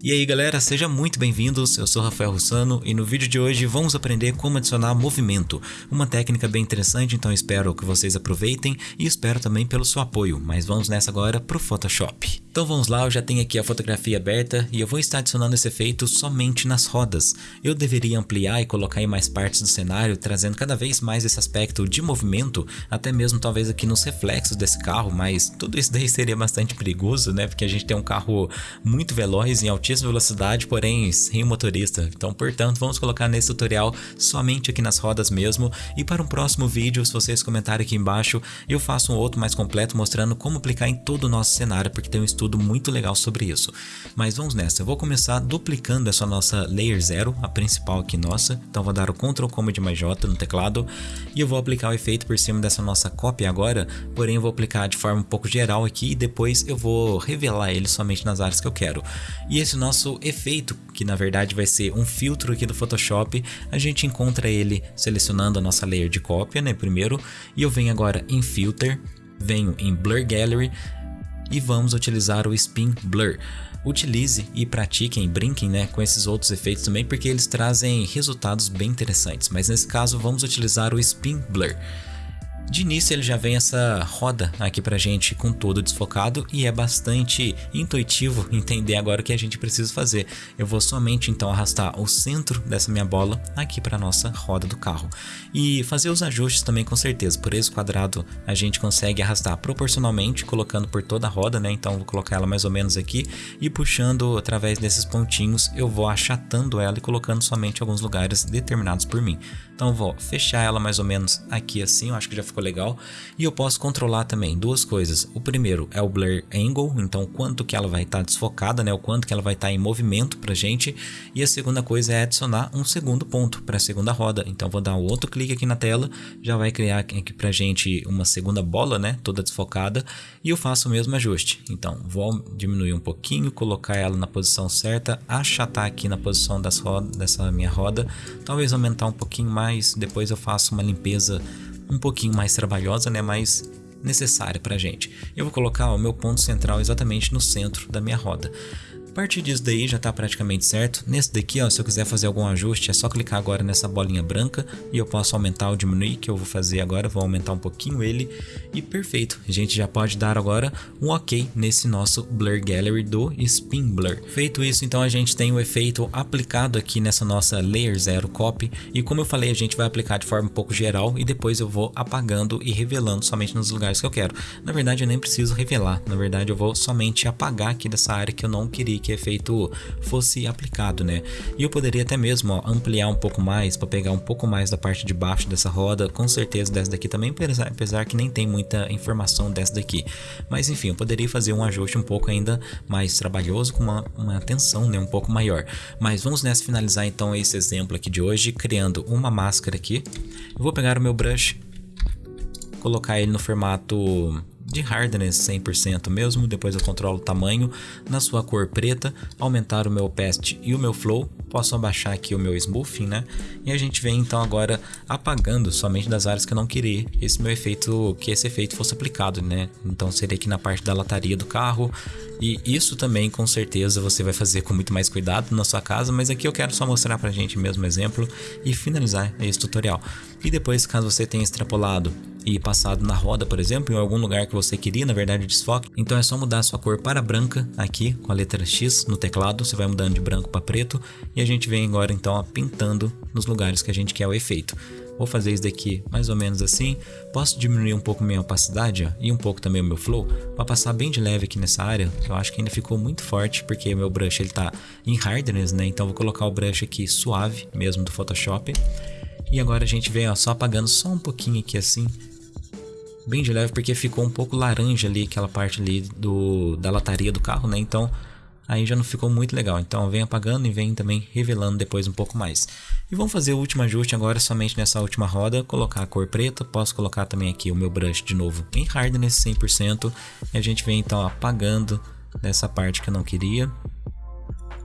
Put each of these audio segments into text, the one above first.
E aí galera, sejam muito bem-vindos, eu sou Rafael Russano e no vídeo de hoje vamos aprender como adicionar movimento, uma técnica bem interessante, então espero que vocês aproveitem e espero também pelo seu apoio, mas vamos nessa agora para o Photoshop. Então vamos lá, eu já tenho aqui a fotografia aberta e eu vou estar adicionando esse efeito somente nas rodas. Eu deveria ampliar e colocar em mais partes do cenário, trazendo cada vez mais esse aspecto de movimento, até mesmo talvez aqui nos reflexos desse carro, mas tudo isso daí seria bastante perigoso, né? Porque a gente tem um carro muito veloz em altíssima velocidade, porém sem motorista. Então, portanto, vamos colocar nesse tutorial somente aqui nas rodas mesmo. E para um próximo vídeo, se vocês comentarem aqui embaixo, eu faço um outro mais completo mostrando como aplicar em todo o nosso cenário, porque tem um estudo muito legal sobre isso. Mas vamos nessa, eu vou começar duplicando essa nossa Layer 0, a principal aqui nossa. Então vou dar o Ctrl Command mais J no teclado e eu vou aplicar o efeito por cima dessa nossa cópia agora, porém eu vou aplicar de forma um pouco geral aqui e depois eu vou revelar ele somente nas áreas que eu quero. E esse nosso efeito, que na verdade vai ser um filtro aqui do Photoshop, a gente encontra ele selecionando a nossa layer de cópia, né, primeiro, e eu venho agora em Filter, venho em Blur Gallery, e vamos utilizar o Spin Blur. Utilize e pratiquem, brinquem né, com esses outros efeitos também porque eles trazem resultados bem interessantes, mas nesse caso vamos utilizar o Spin Blur. De início ele já vem essa roda aqui pra gente com todo desfocado e é bastante intuitivo entender agora o que a gente precisa fazer. Eu vou somente então arrastar o centro dessa minha bola aqui para nossa roda do carro e fazer os ajustes também com certeza. Por esse quadrado a gente consegue arrastar proporcionalmente colocando por toda a roda, né? Então vou colocar ela mais ou menos aqui e puxando através desses pontinhos eu vou achatando ela e colocando somente alguns lugares determinados por mim. Então vou fechar ela mais ou menos aqui assim, eu acho que já ficou ficou legal. E eu posso controlar também duas coisas. O primeiro é o Blur Angle, então quanto que ela vai estar tá desfocada, né? O quanto que ela vai estar tá em movimento pra gente. E a segunda coisa é adicionar um segundo ponto para a segunda roda. Então vou dar um outro clique aqui na tela, já vai criar aqui pra gente uma segunda bola, né? Toda desfocada. E eu faço o mesmo ajuste. Então vou diminuir um pouquinho, colocar ela na posição certa, achatar aqui na posição das rodas, dessa minha roda. Talvez aumentar um pouquinho mais, depois eu faço uma limpeza um pouquinho mais trabalhosa, né, mais necessária para gente. Eu vou colocar o meu ponto central exatamente no centro da minha roda partir disso daí já está praticamente certo. Nesse daqui, ó, se eu quiser fazer algum ajuste, é só clicar agora nessa bolinha branca e eu posso aumentar ou diminuir, que eu vou fazer agora, vou aumentar um pouquinho ele e perfeito. A gente já pode dar agora um ok nesse nosso Blur Gallery do Spin Blur. Feito isso, então a gente tem o efeito aplicado aqui nessa nossa Layer 0 Copy e como eu falei, a gente vai aplicar de forma um pouco geral e depois eu vou apagando e revelando somente nos lugares que eu quero. Na verdade, eu nem preciso revelar, na verdade eu vou somente apagar aqui dessa área que eu não queria que efeito fosse aplicado, né? E eu poderia até mesmo ó, ampliar um pouco mais para pegar um pouco mais da parte de baixo dessa roda, com certeza dessa daqui também, apesar que nem tem muita informação dessa daqui. Mas enfim, eu poderia fazer um ajuste um pouco ainda mais trabalhoso, com uma, uma atenção né, um pouco maior. Mas vamos nessa finalizar então esse exemplo aqui de hoje, criando uma máscara aqui. Eu vou pegar o meu brush, colocar ele no formato de hardness 100% mesmo, depois eu controlo o tamanho na sua cor preta, aumentar o meu opacity e o meu flow, posso abaixar aqui o meu smoothing, né? E a gente vem então agora apagando somente das áreas que eu não queria esse meu efeito, que esse efeito fosse aplicado, né? Então seria aqui na parte da lataria do carro, e isso também com certeza você vai fazer com muito mais cuidado na sua casa, mas aqui eu quero só mostrar pra gente mesmo exemplo e finalizar esse tutorial. E depois, caso você tenha extrapolado e passado na roda, por exemplo, em algum lugar que você queria, na verdade, desfoque. Então é só mudar sua cor para branca aqui com a letra X no teclado, você vai mudando de branco para preto e a gente vem agora então ó, pintando nos lugares que a gente quer o efeito. Vou fazer isso daqui mais ou menos assim. Posso diminuir um pouco minha opacidade ó, e um pouco também o meu flow para passar bem de leve aqui nessa área, que eu acho que ainda ficou muito forte porque meu brush ele tá em hardness, né? Então vou colocar o brush aqui suave mesmo do Photoshop. E agora a gente vem ó, só apagando só um pouquinho aqui assim bem de leve porque ficou um pouco laranja ali, aquela parte ali do, da lataria do carro, né? Então aí já não ficou muito legal. Então vem apagando e vem também revelando depois um pouco mais. E vamos fazer o último ajuste agora somente nessa última roda, colocar a cor preta, posso colocar também aqui o meu brush de novo em hardness 100% e a gente vem então apagando nessa parte que eu não queria,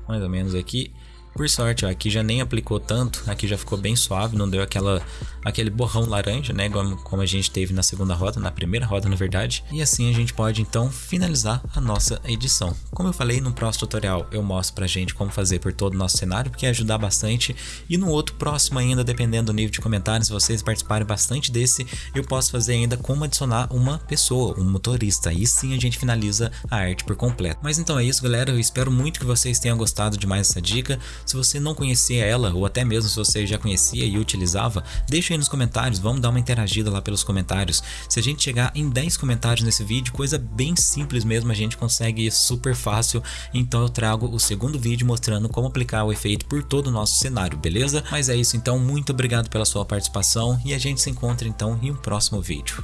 mais ou menos aqui. Por sorte, ó, aqui já nem aplicou tanto, aqui já ficou bem suave, não deu aquela, aquele borrão laranja, né, como a gente teve na segunda roda, na primeira roda na verdade. E assim a gente pode então finalizar a nossa edição. Como eu falei, no próximo tutorial eu mostro pra gente como fazer por todo o nosso cenário, porque ajudar bastante. E no outro próximo ainda, dependendo do nível de comentários, se vocês participarem bastante desse, eu posso fazer ainda como adicionar uma pessoa, um motorista. Aí sim a gente finaliza a arte por completo. Mas então é isso galera, eu espero muito que vocês tenham gostado de mais essa dica. Se você não conhecia ela, ou até mesmo se você já conhecia e utilizava, deixa aí nos comentários, vamos dar uma interagida lá pelos comentários. Se a gente chegar em 10 comentários nesse vídeo, coisa bem simples mesmo, a gente consegue super fácil, então eu trago o segundo vídeo mostrando como aplicar o efeito por todo o nosso cenário, beleza? Mas é isso então, muito obrigado pela sua participação e a gente se encontra então em um próximo vídeo.